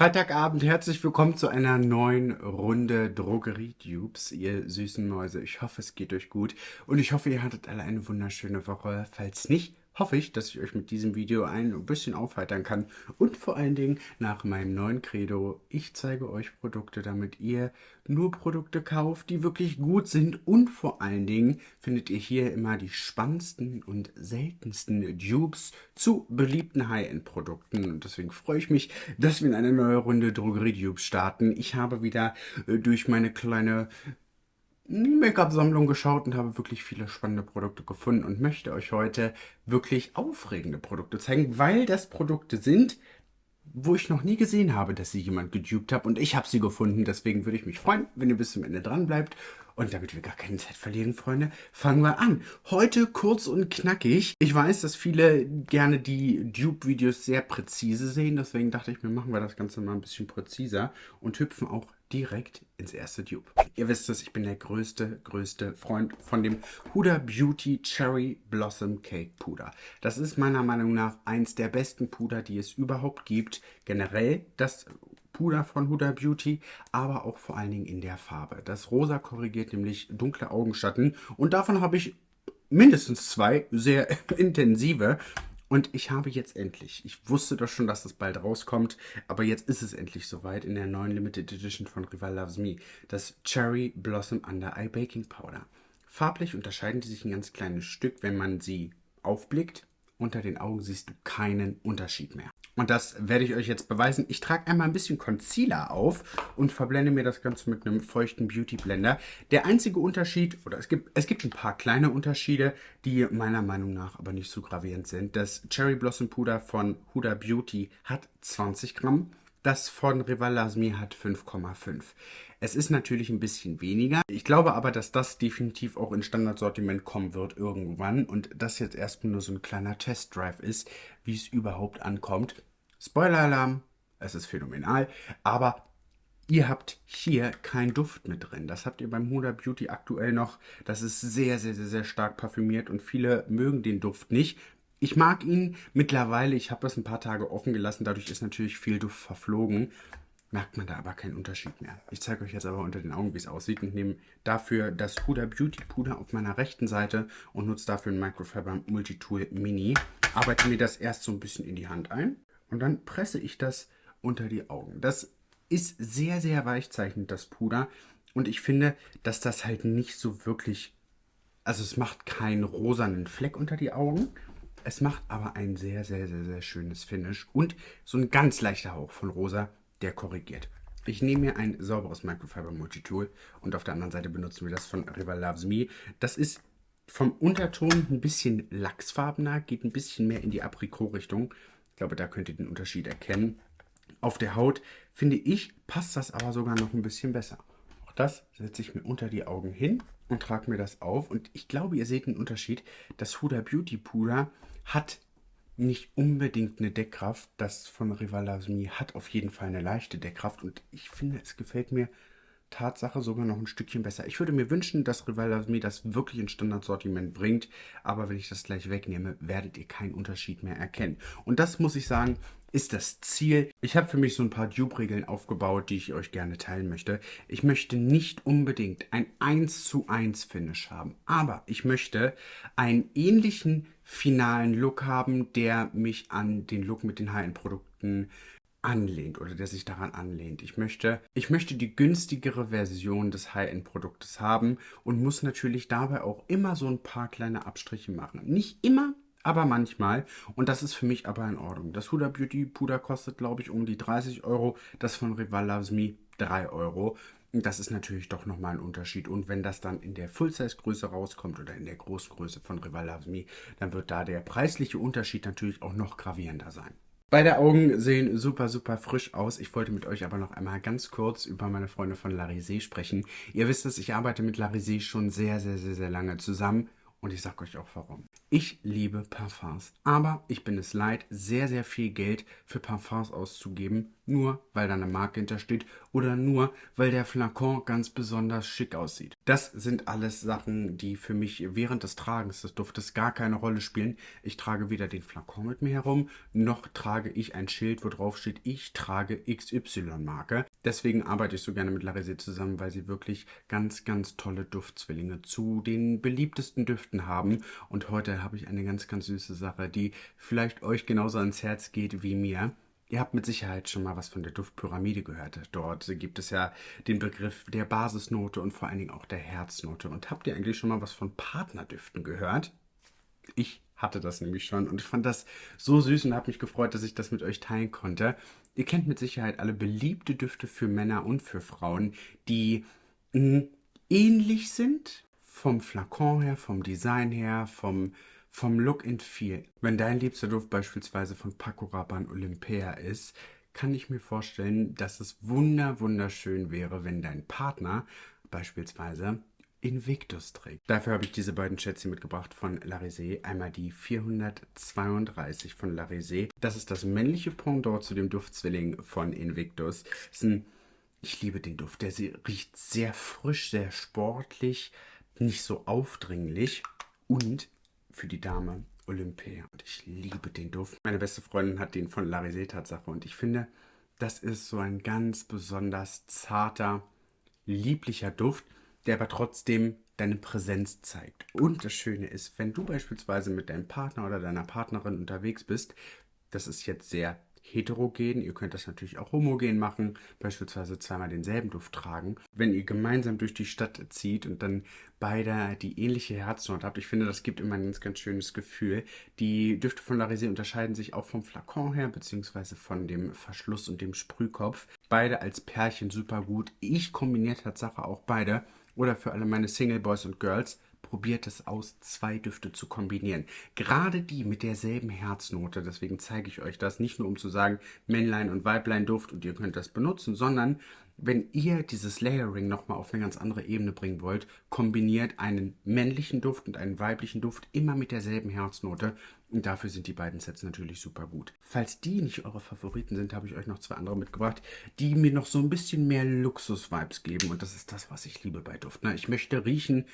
Freitagabend, herzlich willkommen zu einer neuen Runde Drogerie-Dupes, ihr süßen Mäuse. Ich hoffe, es geht euch gut und ich hoffe, ihr hattet alle eine wunderschöne Woche. Falls nicht, hoffe ich, dass ich euch mit diesem Video ein bisschen aufheitern kann. Und vor allen Dingen nach meinem neuen Credo, ich zeige euch Produkte, damit ihr nur Produkte kauft, die wirklich gut sind. Und vor allen Dingen findet ihr hier immer die spannendsten und seltensten Dupes zu beliebten High-End-Produkten. Und deswegen freue ich mich, dass wir in eine neue Runde Drogerie-Dupes starten. Ich habe wieder äh, durch meine kleine Make-up-Sammlung geschaut und habe wirklich viele spannende Produkte gefunden und möchte euch heute wirklich aufregende Produkte zeigen, weil das Produkte sind, wo ich noch nie gesehen habe, dass sie jemand gedupt hat und ich habe sie gefunden. Deswegen würde ich mich freuen, wenn ihr bis zum Ende dran bleibt. Und damit wir gar keine Zeit verlieren, Freunde, fangen wir an. Heute kurz und knackig. Ich weiß, dass viele gerne die Dupe-Videos sehr präzise sehen. Deswegen dachte ich mir, machen wir das Ganze mal ein bisschen präziser und hüpfen auch direkt ins erste Dupe. Ihr wisst es, ich bin der größte, größte Freund von dem Huda Beauty Cherry Blossom Cake Puder. Das ist meiner Meinung nach eins der besten Puder, die es überhaupt gibt. Generell das Puder von Huda Beauty, aber auch vor allen Dingen in der Farbe. Das Rosa korrigiert nämlich dunkle Augenschatten und davon habe ich mindestens zwei sehr intensive und ich habe jetzt endlich, ich wusste doch schon, dass das bald rauskommt, aber jetzt ist es endlich soweit in der neuen Limited Edition von Rival Loves Me, das Cherry Blossom Under Eye Baking Powder. Farblich unterscheiden die sich ein ganz kleines Stück, wenn man sie aufblickt. Unter den Augen siehst du keinen Unterschied mehr. Und das werde ich euch jetzt beweisen. Ich trage einmal ein bisschen Concealer auf und verblende mir das Ganze mit einem feuchten Beauty Blender. Der einzige Unterschied, oder es gibt, es gibt ein paar kleine Unterschiede, die meiner Meinung nach aber nicht so gravierend sind. Das Cherry Blossom Puder von Huda Beauty hat 20 Gramm. Das von Rival Lasmi hat 5,5. Es ist natürlich ein bisschen weniger. Ich glaube aber, dass das definitiv auch in Standardsortiment kommen wird irgendwann und das jetzt erstmal nur so ein kleiner Testdrive ist, wie es überhaupt ankommt. Spoiler-Alarm, es ist phänomenal, aber ihr habt hier keinen Duft mit drin. Das habt ihr beim Huda Beauty aktuell noch. Das ist sehr, sehr, sehr, sehr stark parfümiert und viele mögen den Duft nicht. Ich mag ihn mittlerweile, ich habe das ein paar Tage offen gelassen, dadurch ist natürlich viel Duft verflogen. Merkt man da aber keinen Unterschied mehr. Ich zeige euch jetzt aber unter den Augen, wie es aussieht und nehme dafür das Huda Beauty Puder auf meiner rechten Seite und nutze dafür ein Microfiber Multitool Mini. Arbeite mir das erst so ein bisschen in die Hand ein und dann presse ich das unter die Augen. Das ist sehr, sehr weichzeichnend, das Puder. Und ich finde, dass das halt nicht so wirklich... Also es macht keinen rosanen Fleck unter die Augen, es macht aber ein sehr, sehr, sehr, sehr schönes Finish und so ein ganz leichter Hauch von rosa, der korrigiert. Ich nehme mir ein sauberes Microfiber Multitool und auf der anderen Seite benutzen wir das von Rival Loves Me. Das ist vom Unterton ein bisschen lachsfarbener, geht ein bisschen mehr in die Aprikot-Richtung. Ich glaube, da könnt ihr den Unterschied erkennen. Auf der Haut, finde ich, passt das aber sogar noch ein bisschen besser. Auch das setze ich mir unter die Augen hin und trage mir das auf. Und ich glaube, ihr seht den Unterschied. Das Huda Beauty Puder hat nicht unbedingt eine Deckkraft. Das von Rivalasmi hat auf jeden Fall eine leichte Deckkraft und ich finde, es gefällt mir Tatsache sogar noch ein Stückchen besser. Ich würde mir wünschen, dass Rivalasmi das wirklich ins Standardsortiment bringt, aber wenn ich das gleich wegnehme, werdet ihr keinen Unterschied mehr erkennen. Und das muss ich sagen, ist das Ziel. Ich habe für mich so ein paar Dupe-Regeln aufgebaut, die ich euch gerne teilen möchte. Ich möchte nicht unbedingt ein 1 zu 1 Finish haben, aber ich möchte einen ähnlichen finalen Look haben, der mich an den Look mit den High-End-Produkten anlehnt oder der sich daran anlehnt. Ich möchte, ich möchte die günstigere Version des High-End-Produktes haben und muss natürlich dabei auch immer so ein paar kleine Abstriche machen. Nicht immer, aber manchmal. Und das ist für mich aber in Ordnung. Das Huda Beauty Puder kostet, glaube ich, um die 30 Euro. Das von Rival Loves Me 3 Euro. Das ist natürlich doch nochmal ein Unterschied. Und wenn das dann in der Full-Size-Größe rauskommt oder in der Großgröße von Rival Loves Me, dann wird da der preisliche Unterschied natürlich auch noch gravierender sein. Beide Augen sehen super, super frisch aus. Ich wollte mit euch aber noch einmal ganz kurz über meine Freunde von Larisé sprechen. Ihr wisst es, ich arbeite mit Larisé schon sehr, sehr, sehr, sehr lange zusammen Und ich sage euch auch warum. Ich liebe Parfums, aber ich bin es leid, sehr, sehr viel Geld für Parfums auszugeben, nur weil da eine Marke hintersteht oder nur weil der Flakon ganz besonders schick aussieht. Das sind alles Sachen, die für mich während des Tragens des Duftes gar keine Rolle spielen. Ich trage weder den Flakon mit mir herum, noch trage ich ein Schild, wo drauf steht, ich trage XY-Marke. Deswegen arbeite ich so gerne mit Larisé zusammen, weil sie wirklich ganz, ganz tolle Duftzwillinge zu den beliebtesten Düften haben. Und heute habe ich eine ganz, ganz süße Sache, die vielleicht euch genauso ans Herz geht wie mir. Ihr habt mit Sicherheit schon mal was von der Duftpyramide gehört. Dort gibt es ja den Begriff der Basisnote und vor allen Dingen auch der Herznote. Und habt ihr eigentlich schon mal was von Partnerdüften gehört? Ich hatte das nämlich schon und ich fand das so süß und habe mich gefreut, dass ich das mit euch teilen konnte. Ihr kennt mit Sicherheit alle beliebte Düfte für Männer und für Frauen, die hm, ähnlich sind vom Flakon her, vom Design her, vom, vom Look and Feel. Wenn dein liebster Duft beispielsweise von Paco Rabanne Olympea ist, kann ich mir vorstellen, dass es wunder wunderschön wäre, wenn dein Partner beispielsweise Invictus trägt. Dafür habe ich diese beiden Schätzchen mitgebracht von Larisé. Einmal die 432 von Larisé. Das ist das männliche Pendant zu dem Duftzwilling von Invictus. Ein, ich liebe den Duft. Der riecht sehr frisch, sehr sportlich, nicht so aufdringlich. Und für die Dame Olympia. Und ich liebe den Duft. Meine beste Freundin hat den von Larisé Tatsache. Und ich finde, das ist so ein ganz besonders zarter, lieblicher Duft der aber trotzdem deine Präsenz zeigt. Und das Schöne ist, wenn du beispielsweise mit deinem Partner oder deiner Partnerin unterwegs bist, das ist jetzt sehr heterogen, ihr könnt das natürlich auch homogen machen, beispielsweise zweimal denselben Duft tragen. Wenn ihr gemeinsam durch die Stadt zieht und dann beide die ähnliche Herznote habt, ich finde, das gibt immer ein ganz, ganz schönes Gefühl. Die Düfte von Larisé unterscheiden sich auch vom Flakon her, beziehungsweise von dem Verschluss und dem Sprühkopf. Beide als Pärchen super gut. Ich kombiniere Tatsache auch beide oder für alle meine Single Boys und Girls, probiert es aus, zwei Düfte zu kombinieren. Gerade die mit derselben Herznote, deswegen zeige ich euch das, nicht nur um zu sagen, Männlein und Weiblein Duft und ihr könnt das benutzen, sondern wenn ihr dieses Layering nochmal auf eine ganz andere Ebene bringen wollt, kombiniert einen männlichen Duft und einen weiblichen Duft immer mit derselben Herznote. Und dafür sind die beiden Sets natürlich super gut. Falls die nicht eure Favoriten sind, habe ich euch noch zwei andere mitgebracht, die mir noch so ein bisschen mehr Luxus-Vibes geben. Und das ist das, was ich liebe bei Duft. Ne? Ich möchte riechen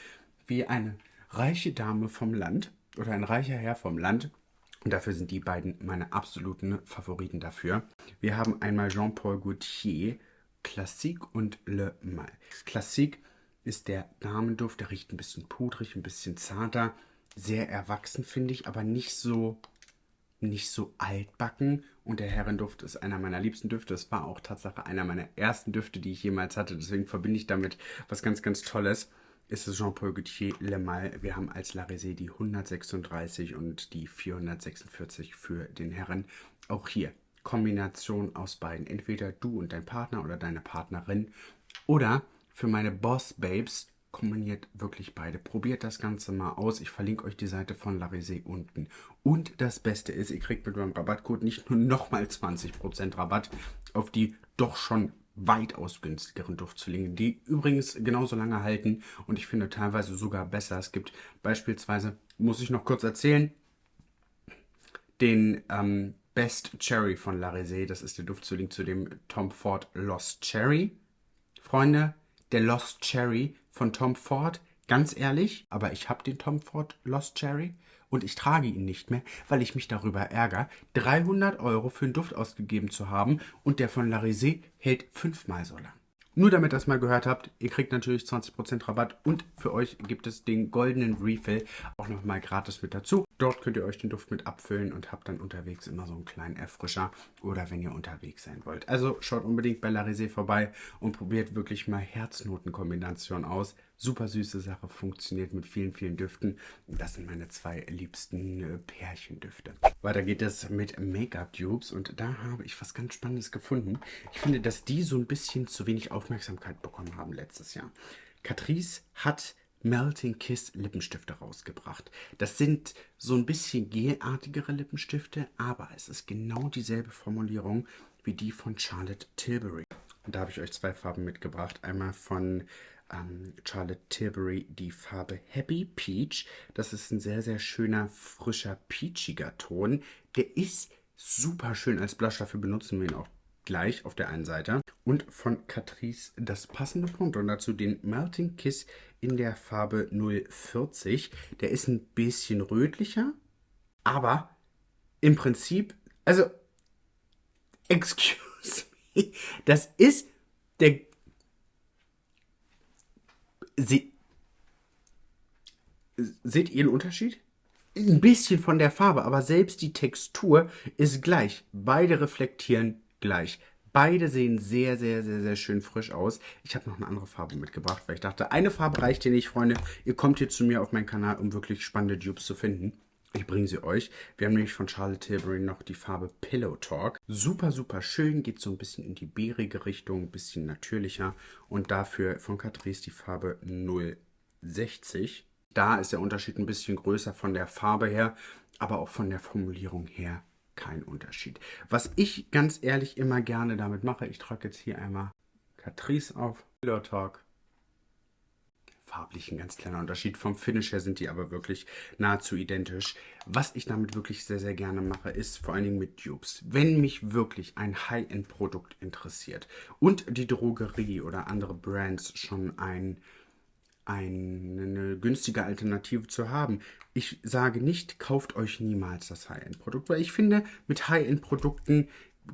wie eine reiche Dame vom Land oder ein reicher Herr vom Land. Und dafür sind die beiden meine absoluten Favoriten dafür. Wir haben einmal Jean-Paul Gaultier Classique und Le Mal. Classique ist der Damenduft, der riecht ein bisschen pudrig, ein bisschen zarter, sehr erwachsen finde ich, aber nicht so nicht so altbacken und der Herrenduft ist einer meiner liebsten Düfte. Es war auch Tatsache einer meiner ersten Düfte, die ich jemals hatte. Deswegen verbinde ich damit was ganz, ganz Tolles. Ist es Jean-Paul Gaultier Le Mal. Wir haben als La Résée die 136 und die 446 für den Herren. Auch hier Kombination aus beiden. Entweder du und dein Partner oder deine Partnerin. Oder für meine Boss Babes kombiniert wirklich beide. Probiert das Ganze mal aus. Ich verlinke euch die Seite von Larisé unten. Und das Beste ist, ihr kriegt mit meinem Rabattcode nicht nur nochmal 20% Rabatt auf die doch schon weitaus günstigeren Duftzwillinge, die übrigens genauso lange halten und ich finde teilweise sogar besser. Es gibt beispielsweise, muss ich noch kurz erzählen, den ähm, Best Cherry von La Résée. Das ist der Duftzwilling zu dem Tom Ford Lost Cherry. Freunde, der Lost Cherry von Tom Ford, ganz ehrlich, aber ich habe den Tom Ford Lost Cherry und ich trage ihn nicht mehr, weil ich mich darüber ärgere, 300 Euro für einen Duft ausgegeben zu haben und der von La Résée hält fünfmal so lang. Nur damit ihr das mal gehört habt, ihr kriegt natürlich 20% Rabatt und für euch gibt es den goldenen Refill auch nochmal gratis mit dazu. Dort könnt ihr euch den Duft mit abfüllen und habt dann unterwegs immer so einen kleinen Erfrischer oder wenn ihr unterwegs sein wollt. Also schaut unbedingt bei La Résée vorbei und probiert wirklich mal Herznotenkombination aus. Super süße Sache, funktioniert mit vielen, vielen Düften. Das sind meine zwei liebsten äh, Pärchendüfte. Weiter geht es mit Make-up-Dupes und da habe ich was ganz Spannendes gefunden. Ich finde, dass die so ein bisschen zu wenig Aufmerksamkeit bekommen haben letztes Jahr. Catrice hat Melting Kiss Lippenstifte rausgebracht. Das sind so ein bisschen gelartigere Lippenstifte, aber es ist genau dieselbe Formulierung wie die von Charlotte Tilbury. Und da habe ich euch zwei Farben mitgebracht. Einmal von ähm, Charlotte Tilbury die Farbe Happy Peach. Das ist ein sehr, sehr schöner, frischer, peachiger Ton. Der ist super schön als Blush. Dafür benutzen wir ihn auch gleich auf der einen Seite. Und von Catrice das passende Pendant dazu den Melting Kiss in der Farbe 040. Der ist ein bisschen rötlicher, aber im Prinzip, also, excuse me, das ist der Sie, seht ihr einen Unterschied? Ein bisschen von der Farbe, aber selbst die Textur ist gleich. Beide reflektieren gleich. Beide sehen sehr, sehr, sehr, sehr schön frisch aus. Ich habe noch eine andere Farbe mitgebracht, weil ich dachte, eine Farbe reicht hier nicht, Freunde. Ihr kommt hier zu mir auf meinen Kanal, um wirklich spannende Dupes zu finden. Ich bringe sie euch. Wir haben nämlich von Charlotte Tilbury noch die Farbe Pillow Talk. Super, super schön. Geht so ein bisschen in die bärige Richtung, ein bisschen natürlicher. Und dafür von Catrice die Farbe 060. Da ist der Unterschied ein bisschen größer von der Farbe her, aber auch von der Formulierung her kein Unterschied. Was ich ganz ehrlich immer gerne damit mache, ich trage jetzt hier einmal Catrice auf, Pillow Talk farblich ein ganz kleiner Unterschied. Vom Finish her sind die aber wirklich nahezu identisch. Was ich damit wirklich sehr, sehr gerne mache, ist vor allen Dingen mit Dupes. Wenn mich wirklich ein High-End-Produkt interessiert und die Drogerie oder andere Brands schon ein eine günstige Alternative zu haben. Ich sage nicht, kauft euch niemals das High-End-Produkt, weil ich finde, mit High-End-Produkten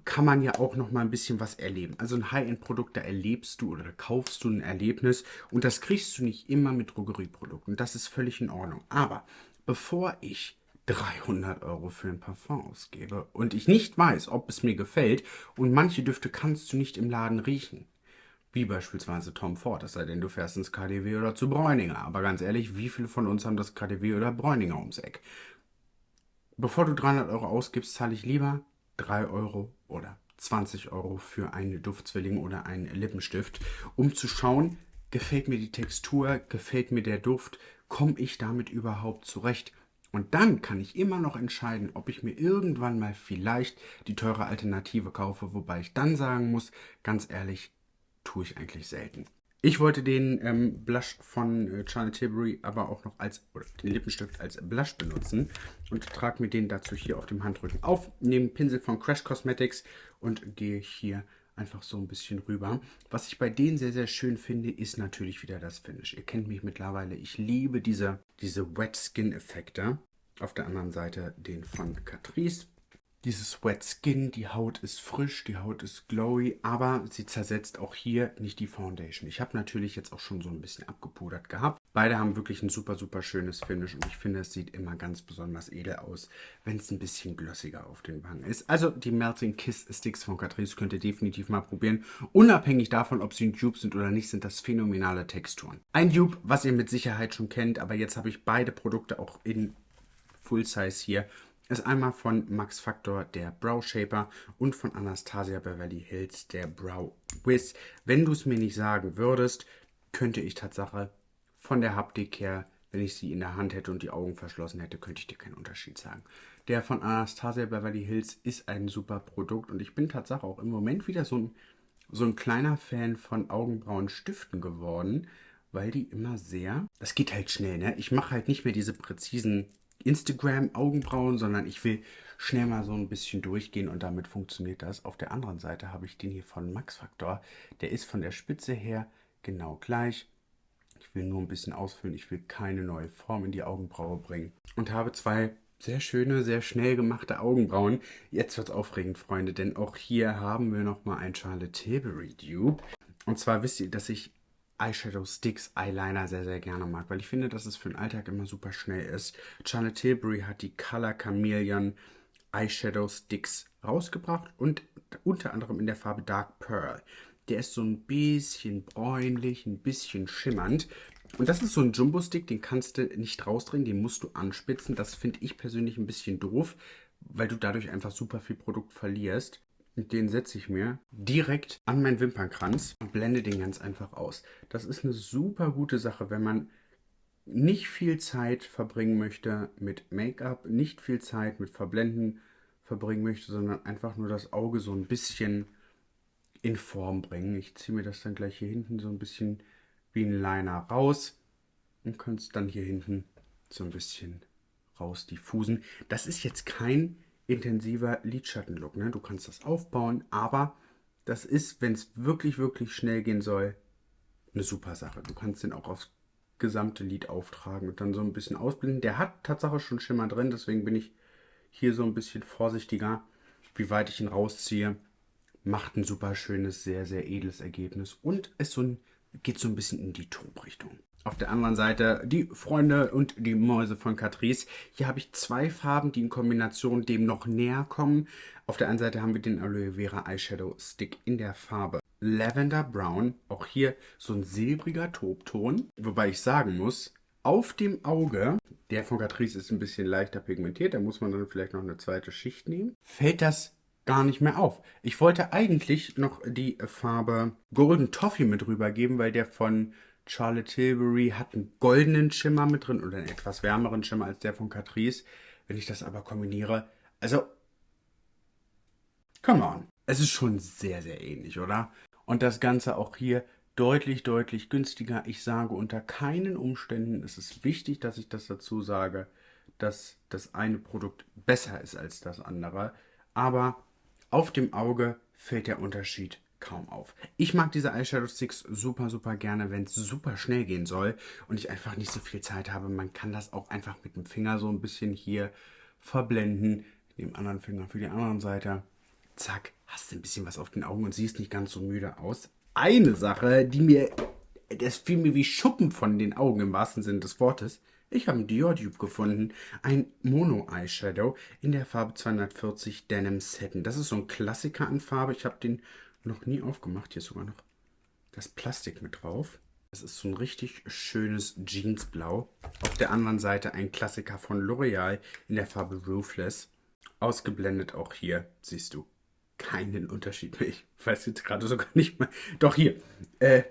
kann man ja auch noch mal ein bisschen was erleben. Also ein High-End-Produkt, da erlebst du oder kaufst du ein Erlebnis und das kriegst du nicht immer mit Drogerieprodukten. Das ist völlig in Ordnung. Aber bevor ich 300 Euro für ein Parfum ausgebe und ich nicht weiß, ob es mir gefällt und manche Düfte kannst du nicht im Laden riechen, wie beispielsweise Tom Ford, es sei denn, du fährst ins KDW oder zu Bräuninger. Aber ganz ehrlich, wie viele von uns haben das KDW oder Bräuninger ums Eck? Bevor du 300 Euro ausgibst, zahle ich lieber 3 Euro oder 20 Euro für einen Duftzwilling oder einen Lippenstift, um zu schauen, gefällt mir die Textur, gefällt mir der Duft, komme ich damit überhaupt zurecht? Und dann kann ich immer noch entscheiden, ob ich mir irgendwann mal vielleicht die teure Alternative kaufe, wobei ich dann sagen muss, ganz ehrlich, tue ich eigentlich selten. Ich wollte den ähm, Blush von äh, Charlotte Tilbury aber auch noch als, oder den Lippenstift als Blush benutzen und trage mir den dazu hier auf dem Handrücken auf, nehme Pinsel von Crash Cosmetics und gehe hier einfach so ein bisschen rüber. Was ich bei denen sehr, sehr schön finde, ist natürlich wieder das Finish. Ihr kennt mich mittlerweile, ich liebe diese, diese Wet Skin Effekte. Auf der anderen Seite den von Catrice dieses Wet Skin, die Haut ist frisch, die Haut ist glowy, aber sie zersetzt auch hier nicht die Foundation. Ich habe natürlich jetzt auch schon so ein bisschen abgepudert gehabt. Beide haben wirklich ein super, super schönes Finish und ich finde, es sieht immer ganz besonders edel aus, wenn es ein bisschen glossiger auf den Wangen ist. Also die Melting Kiss Sticks von Catrice könnt ihr definitiv mal probieren. Unabhängig davon, ob sie ein Dupe sind oder nicht, sind das phänomenale Texturen. Ein Dupe, was ihr mit Sicherheit schon kennt, aber jetzt habe ich beide Produkte auch in Full Size hier ist einmal von Max Factor der Brow Shaper und von Anastasia Beverly Hills der Brow Wiz. Wenn du es mir nicht sagen würdest, könnte ich Tatsache von der Haptik her, wenn ich sie in der Hand hätte und die Augen verschlossen hätte, könnte ich dir keinen Unterschied sagen. Der von Anastasia Beverly Hills ist ein super Produkt und ich bin Tatsache auch im Moment wieder so ein, so ein kleiner Fan von Augenbrauenstiften geworden, weil die immer sehr, das geht halt schnell, ne? Ich mache halt nicht mehr diese präzisen Instagram-Augenbrauen, sondern ich will schnell mal so ein bisschen durchgehen und damit funktioniert das. Auf der anderen Seite habe ich den hier von Max Factor. Der ist von der Spitze her genau gleich. Ich will nur ein bisschen ausfüllen. Ich will keine neue Form in die Augenbraue bringen. Und habe zwei sehr schöne, sehr schnell gemachte Augenbrauen. Jetzt wird es aufregend, Freunde, denn auch hier haben wir nochmal ein Charlotte Tilbury Dupe. Und zwar wisst ihr, dass ich Eyeshadow Sticks Eyeliner sehr, sehr gerne mag, weil ich finde, dass es für den Alltag immer super schnell ist. Charlotte Tilbury hat die Color Chameleon Eyeshadow Sticks rausgebracht und unter anderem in der Farbe Dark Pearl. Der ist so ein bisschen bräunlich, ein bisschen schimmernd. Und das ist so ein Jumbo-Stick, den kannst du nicht rausdrehen, den musst du anspitzen. Das finde ich persönlich ein bisschen doof, weil du dadurch einfach super viel Produkt verlierst. Und den setze ich mir direkt an meinen Wimpernkranz und blende den ganz einfach aus. Das ist eine super gute Sache, wenn man nicht viel Zeit verbringen möchte mit Make-up, nicht viel Zeit mit Verblenden verbringen möchte, sondern einfach nur das Auge so ein bisschen in Form bringen. Ich ziehe mir das dann gleich hier hinten so ein bisschen wie ein Liner raus und kannst dann hier hinten so ein bisschen raus diffusen. Das ist jetzt kein intensiver Lidschattenlook. Ne? Du kannst das aufbauen, aber das ist, wenn es wirklich, wirklich schnell gehen soll, eine super Sache. Du kannst den auch aufs gesamte Lid auftragen und dann so ein bisschen ausblenden. Der hat Tatsache schon Schimmer drin, deswegen bin ich hier so ein bisschen vorsichtiger, wie weit ich ihn rausziehe. Macht ein super schönes, sehr, sehr edles Ergebnis und es so ein, geht so ein bisschen in die Taubrichtung. Auf der anderen Seite die Freunde und die Mäuse von Catrice. Hier habe ich zwei Farben, die in Kombination dem noch näher kommen. Auf der einen Seite haben wir den Aloe Vera Eyeshadow Stick in der Farbe Lavender Brown. Auch hier so ein silbriger Tobton. Wobei ich sagen muss, auf dem Auge, der von Catrice ist ein bisschen leichter pigmentiert, da muss man dann vielleicht noch eine zweite Schicht nehmen, fällt das gar nicht mehr auf. Ich wollte eigentlich noch die Farbe Golden Toffee mit rübergeben, weil der von Charlotte Tilbury hat einen goldenen Schimmer mit drin oder einen etwas wärmeren Schimmer als der von Catrice. Wenn ich das aber kombiniere, also, come on. Es ist schon sehr, sehr ähnlich, oder? Und das Ganze auch hier deutlich, deutlich günstiger. Ich sage, unter keinen Umständen ist es wichtig, dass ich das dazu sage, dass das eine Produkt besser ist als das andere. Aber auf dem Auge fällt der Unterschied kaum auf. Ich mag diese Eyeshadow Sticks super, super gerne, wenn es super schnell gehen soll und ich einfach nicht so viel Zeit habe. Man kann das auch einfach mit dem Finger so ein bisschen hier verblenden. Dem anderen Finger für die andere Seite. Zack, hast du ein bisschen was auf den Augen und siehst nicht ganz so müde aus. Eine Sache, die mir, das fiel mir wie Schuppen von den Augen im wahrsten Sinne des Wortes. Ich habe einen Dior Dupe gefunden, ein Mono Eyeshadow in der Farbe 240 Denim Satin. Das ist so ein Klassiker an Farbe. Ich habe den noch nie aufgemacht. Hier ist sogar noch das Plastik mit drauf. Das ist so ein richtig schönes Jeansblau. Auf der anderen Seite ein Klassiker von L'Oreal in der Farbe Roofless. Ausgeblendet auch hier, siehst du, keinen Unterschied mehr. Ich weiß jetzt gerade sogar nicht mehr. Doch hier, äh,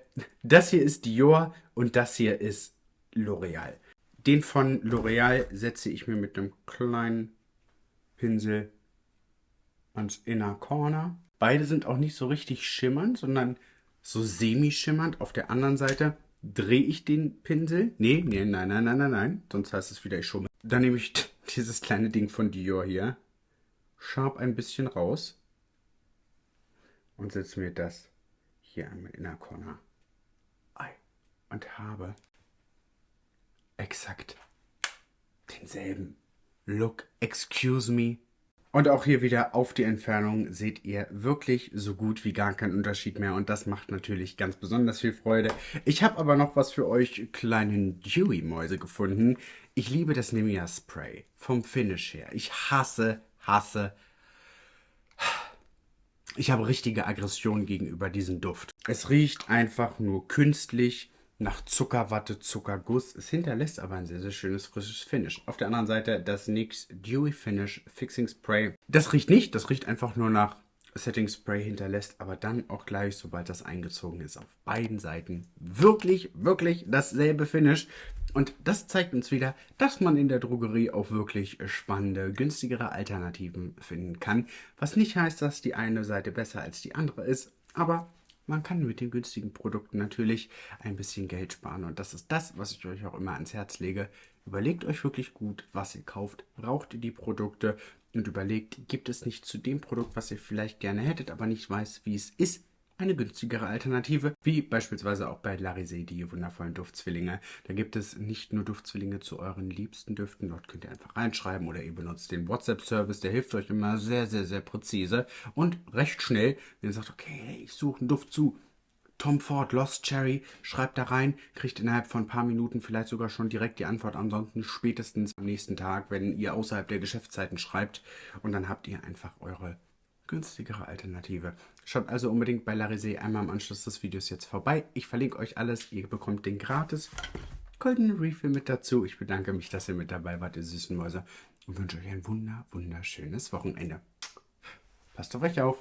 das hier ist Dior und das hier ist L'Oreal. Den von L'Oreal setze ich mir mit einem kleinen Pinsel ans Inner Corner. Beide sind auch nicht so richtig schimmernd, sondern so semi-schimmernd. Auf der anderen Seite drehe ich den Pinsel. Nee, nee, nein, nein, nein, nein, nein. Sonst heißt es wieder, ich schumme. Dann nehme ich dieses kleine Ding von Dior hier. Scharf ein bisschen raus. Und setze mir das hier einmal in der Corner. Und habe exakt denselben Look. Excuse me. Und auch hier wieder auf die Entfernung seht ihr wirklich so gut wie gar keinen Unterschied mehr und das macht natürlich ganz besonders viel Freude. Ich habe aber noch was für euch kleinen Dewy-Mäuse gefunden. Ich liebe das Nemia Spray vom Finish her. Ich hasse, hasse, ich habe richtige Aggression gegenüber diesem Duft. Es riecht einfach nur künstlich nach Zuckerwatte, Zuckerguss. Es hinterlässt aber ein sehr, sehr schönes, frisches Finish. Auf der anderen Seite das NYX Dewy Finish Fixing Spray. Das riecht nicht, das riecht einfach nur nach Setting Spray hinterlässt, aber dann auch gleich, sobald das eingezogen ist, auf beiden Seiten wirklich, wirklich dasselbe Finish. Und das zeigt uns wieder, dass man in der Drogerie auch wirklich spannende, günstigere Alternativen finden kann. Was nicht heißt, dass die eine Seite besser als die andere ist, aber man kann mit den günstigen Produkten natürlich ein bisschen Geld sparen. Und das ist das, was ich euch auch immer ans Herz lege. Überlegt euch wirklich gut, was ihr kauft. Braucht ihr die Produkte? Und überlegt, gibt es nicht zu dem Produkt, was ihr vielleicht gerne hättet, aber nicht weiß, wie es ist, eine günstigere Alternative, wie beispielsweise auch bei Larisé, die wundervollen Duftzwillinge. Da gibt es nicht nur Duftzwillinge zu euren liebsten Düften, dort könnt ihr einfach reinschreiben oder ihr benutzt den WhatsApp-Service, der hilft euch immer sehr, sehr, sehr präzise und recht schnell, wenn ihr sagt, okay, ich suche einen Duft zu. Tom Ford, Lost Cherry, schreibt da rein, kriegt innerhalb von ein paar Minuten vielleicht sogar schon direkt die Antwort, ansonsten spätestens am nächsten Tag, wenn ihr außerhalb der Geschäftszeiten schreibt und dann habt ihr einfach eure günstigere Alternative. Schaut also unbedingt bei Larisé einmal im Anschluss des Videos jetzt vorbei. Ich verlinke euch alles. Ihr bekommt den gratis goldenen Refill mit dazu. Ich bedanke mich, dass ihr mit dabei wart, ihr süßen Mäuse. Und wünsche euch ein wunder, wunderschönes Wochenende. Passt auf euch auf.